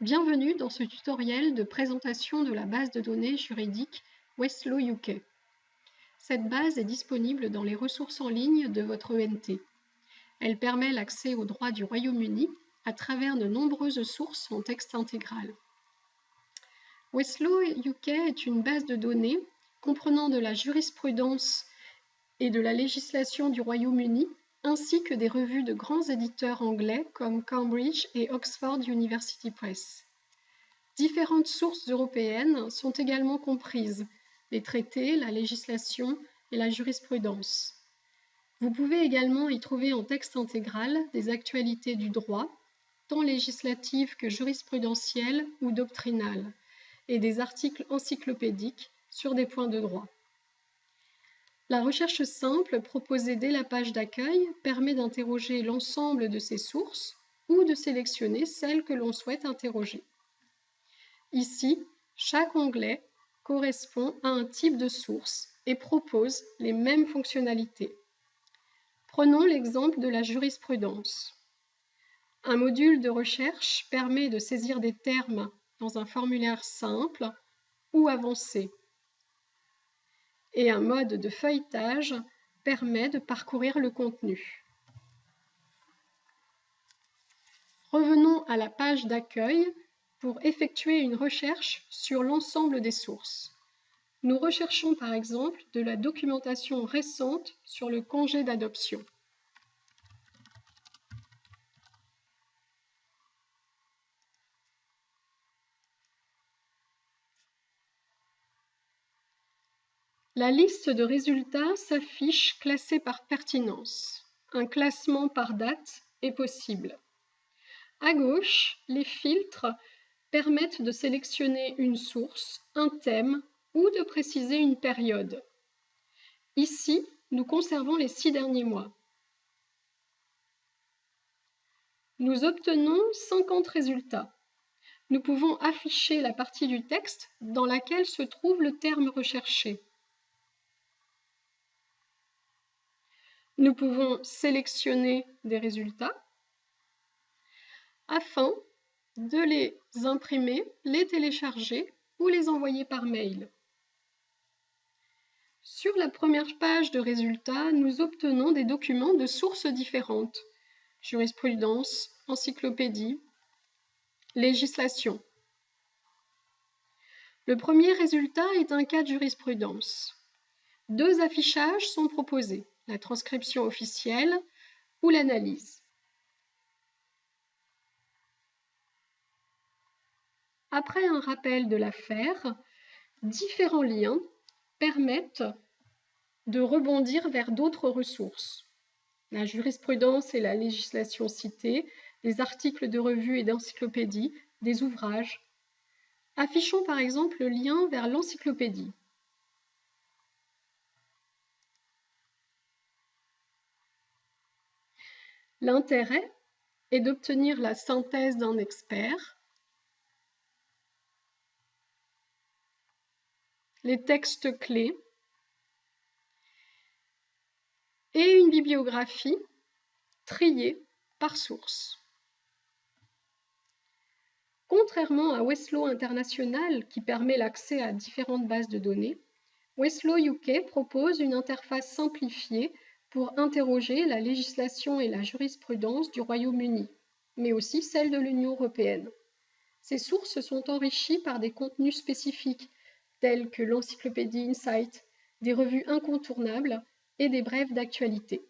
Bienvenue dans ce tutoriel de présentation de la base de données juridique Westlaw UK. Cette base est disponible dans les ressources en ligne de votre ENT. Elle permet l'accès aux droits du Royaume-Uni à travers de nombreuses sources en texte intégral. Westlaw UK est une base de données comprenant de la jurisprudence et de la législation du Royaume-Uni ainsi que des revues de grands éditeurs anglais comme Cambridge et Oxford University Press. Différentes sources européennes sont également comprises, les traités, la législation et la jurisprudence. Vous pouvez également y trouver en texte intégral des actualités du droit, tant législatives que jurisprudentielles ou doctrinales, et des articles encyclopédiques sur des points de droit. La recherche simple proposée dès la page d'accueil permet d'interroger l'ensemble de ces sources ou de sélectionner celles que l'on souhaite interroger. Ici, chaque onglet correspond à un type de source et propose les mêmes fonctionnalités. Prenons l'exemple de la jurisprudence. Un module de recherche permet de saisir des termes dans un formulaire simple ou avancé et un mode de feuilletage permet de parcourir le contenu. Revenons à la page d'accueil pour effectuer une recherche sur l'ensemble des sources. Nous recherchons par exemple de la documentation récente sur le congé d'adoption. La liste de résultats s'affiche classée par pertinence. Un classement par date est possible. À gauche, les filtres permettent de sélectionner une source, un thème ou de préciser une période. Ici, nous conservons les six derniers mois. Nous obtenons 50 résultats. Nous pouvons afficher la partie du texte dans laquelle se trouve le terme recherché. Nous pouvons sélectionner des résultats afin de les imprimer, les télécharger ou les envoyer par mail. Sur la première page de résultats, nous obtenons des documents de sources différentes. Jurisprudence, encyclopédie, législation. Le premier résultat est un cas de jurisprudence. Deux affichages sont proposés la transcription officielle ou l'analyse. Après un rappel de l'affaire, différents liens permettent de rebondir vers d'autres ressources. La jurisprudence et la législation citée, des articles de revue et d'encyclopédie, des ouvrages. Affichons par exemple le lien vers l'encyclopédie. L'intérêt est d'obtenir la synthèse d'un expert, les textes clés et une bibliographie triée par source. Contrairement à Westlaw International qui permet l'accès à différentes bases de données, Westlaw UK propose une interface simplifiée pour interroger la législation et la jurisprudence du Royaume-Uni, mais aussi celle de l'Union européenne. Ces sources sont enrichies par des contenus spécifiques, tels que l'encyclopédie Insight, des revues incontournables et des brèves d'actualité.